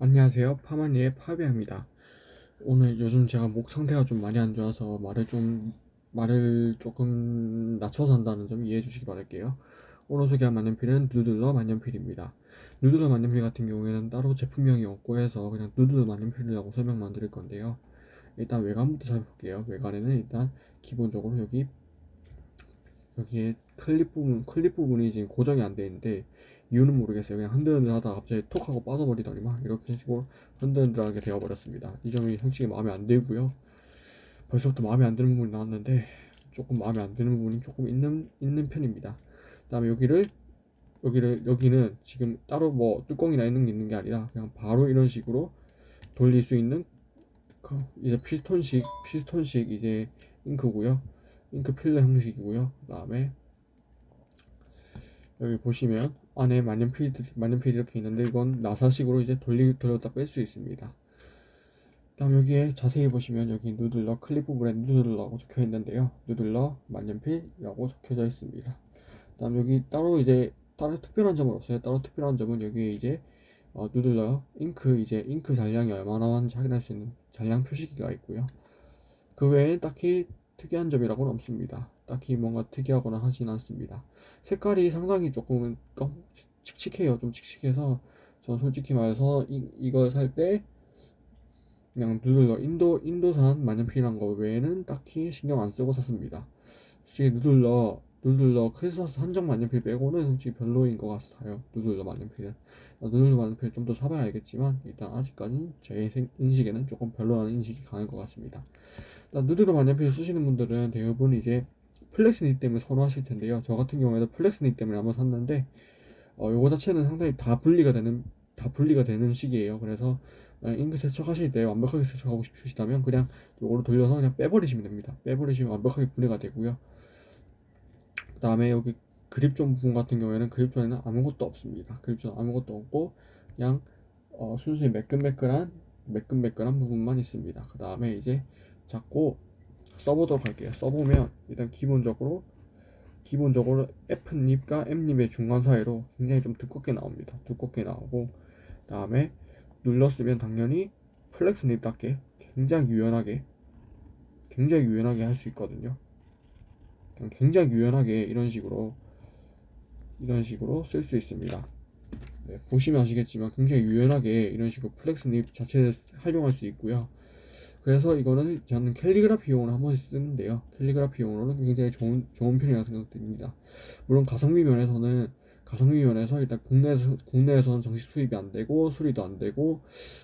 안녕하세요. 파마니의 파비아입니다. 오늘 요즘 제가 목 상태가 좀 많이 안 좋아서 말을 좀 말을 조금 낮춰서 한다는 점 이해해 주시기 바랄게요. 오늘 소개할 만년필은 누들러 만년필입니다. 누들러 만년필 같은 경우에는 따로 제품명이 없고 해서 그냥 누들러 만년필이라고 설명만 드릴 건데요. 일단 외관부터 살펴볼게요. 외관에는 일단 기본적으로 여기 여기에 클립 부분 클립 부분이 지금 고정이 안 돼 있는데 이유는 모르겠어요. 그냥 흔들흔들 하다가 갑자기 톡 하고 빠져버리더니만 이렇게 식으로 흔들흔들하게 되어버렸습니다. 이 점이 솔직히 마음에 안 들고요. 벌써부터 마음에 안 드는 부분이 나왔는데 조금 마음에 안 드는 부분이 조금 있는 있는 편입니다. 그다음에 여기를 여기를 여기는 지금 따로 뭐 뚜껑이나 있는 게 있는 게 아니라 그냥 바로 이런 식으로 돌릴 수 있는 그 이제 피스톤식 피스톤식 이제 잉크고요. 잉크 필러 형식이고요. 그 다음에 여기 보시면 안에 만년필 만년필 이렇게 있는데 이건 나사식으로 이제 돌리 돌렸다 뺄 수 있습니다. 다음 여기에 자세히 보시면 여기 누들러 클리프 브랜드 누들러라고 적혀 있는데요. 누들러 만년필이라고 적혀져 있습니다. 다음 여기 따로 이제 따로 특별한 점은 없어요. 따로 특별한 점은 여기에 이제 어, 누들러 잉크 이제 잉크 잔량이 얼마나 많은지 확인할 수 있는 잔량 표시기가 있고요. 그 외에 딱히 특이한 점이라고는 없습니다. 딱히 뭔가 특이하거나 하진 않습니다. 색깔이 상당히 조금 검- 칙칙해요. 좀 칙칙해서 전 솔직히 말해서 이, 이걸 살 때 그냥 누들러 인도 인도산 만년필이란 거 외에는 딱히 신경 안 쓰고 샀습니다. 솔직히 누들러 누들러 크리스마스 한정 만년필 빼고는 솔직히 별로인 것 같아요. 누들러 만년필은 아, 누들러 만년필 좀 더 사봐야 알겠지만 일단 아직까지는 제 생- 인식에는 조금 별로라는 인식이 강할 것 같습니다. 누들러 만년필 쓰시는 분들은 대부분 이제 flex nib 때문에 선호하실 텐데요. 저 같은 경우에도 flex nib 때문에 한번 샀는데 어, 요거 자체는 상당히 다 분리가 되는 다 분리가 되는 식이에요. 그래서 잉크 세척하실 때 완벽하게 세척하고 싶으시다면 그냥 요거를 돌려서 그냥 빼버리시면 됩니다. 빼버리시면 완벽하게 분리가 되고요. 그다음에 여기 grip zone 부분 같은 경우에는 grip zone에는 아무것도 없습니다. grip zone 아무것도 없고 그냥 어, 순수히 매끈매끈한 매끈매끈한 부분만 있습니다. 그 다음에 이제 잡고 써보도록 할게요. 써보면 일단 기본적으로 기본적으로 F닙과 M닙의 중간 사이로 굉장히 좀 두껍게 나옵니다. 두껍게 나오고 다음에 눌렀으면 당연히 플렉스닙답게 굉장히 유연하게 굉장히 유연하게 할 수 있거든요. 그냥 굉장히 유연하게 이런 식으로 이런 식으로 쓸 수 있습니다. 네, 보시면 아시겠지만 굉장히 유연하게 이런 식으로 flex nib 자체를 활용할 수 있고요. 그래서 이거는 저는 캘리그라피용으로 한 번씩 쓰는데요. 캘리그라피용으로는 굉장히 좋은 좋은 편이라고 생각됩니다. 물론 가성비 면에서는 가성비 면에서 일단 국내에서 국내에서는 정식 수입이 안 되고 수리도 안 되고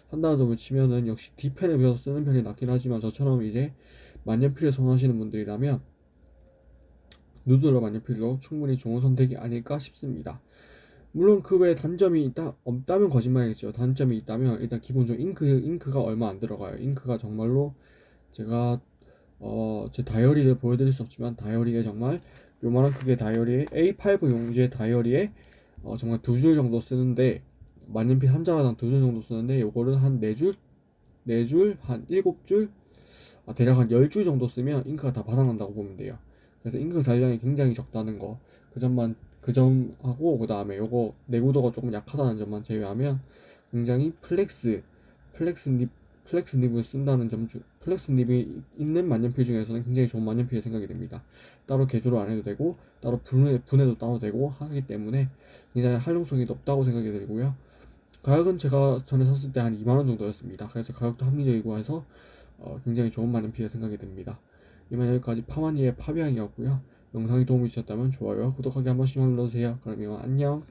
한다는 점을 치면은 역시 D펜을 배워서 쓰는 편이 낫긴 하지만 저처럼 이제 만년필을 선호하시는 분들이라면 누드러 만년필로 충분히 좋은 선택이 아닐까 싶습니다. 물론 그 외에 단점이 있다 없다면 거짓말이겠죠. 단점이 있다면 일단 기본적으로 잉크 잉크가 얼마 안 들어가요. 잉크가 정말로 제가 어 제 다이어리를 보여드릴 수 없지만 다이어리에 정말 요만한 크기의 다이어리에 A5 용지의 다이어리에 어 정말 두 줄 정도 쓰는데 만년필 한 장당 두 줄 정도 쓰는데 요거를 한 네 줄, 네 줄, 한 일곱 줄, 아, 대략 한 열 줄 정도 쓰면 잉크가 다 바닥난다고 보면 돼요. 그래서 잉크 잔량이 굉장히 적다는 거, 그 점만 그 점하고 그 다음에 요거 내구도가 조금 약하다는 점만 제외하면 굉장히 flex flex nib flex nib을 쓴다는 점 중 flex nib이 있는 만년필 중에서는 굉장히 좋은 만년필이 생각이 됩니다. 따로 개조를 안 해도 되고 따로 분해 분해도 따로 되고 하기 때문에 굉장히 활용성이 높다고 생각이 들고요. 가격은 제가 전에 샀을 때 한 2만 원 정도였습니다. 그래서 가격도 합리적이고 해서 어, 굉장히 좋은 만년필이 생각이 됩니다. 이만 여기까지 파마니의 파비앙이었고요. 영상이 도움이 되셨다면 좋아요와 구독하기 한 번씩만 눌러주세요. 그럼 이만 안녕.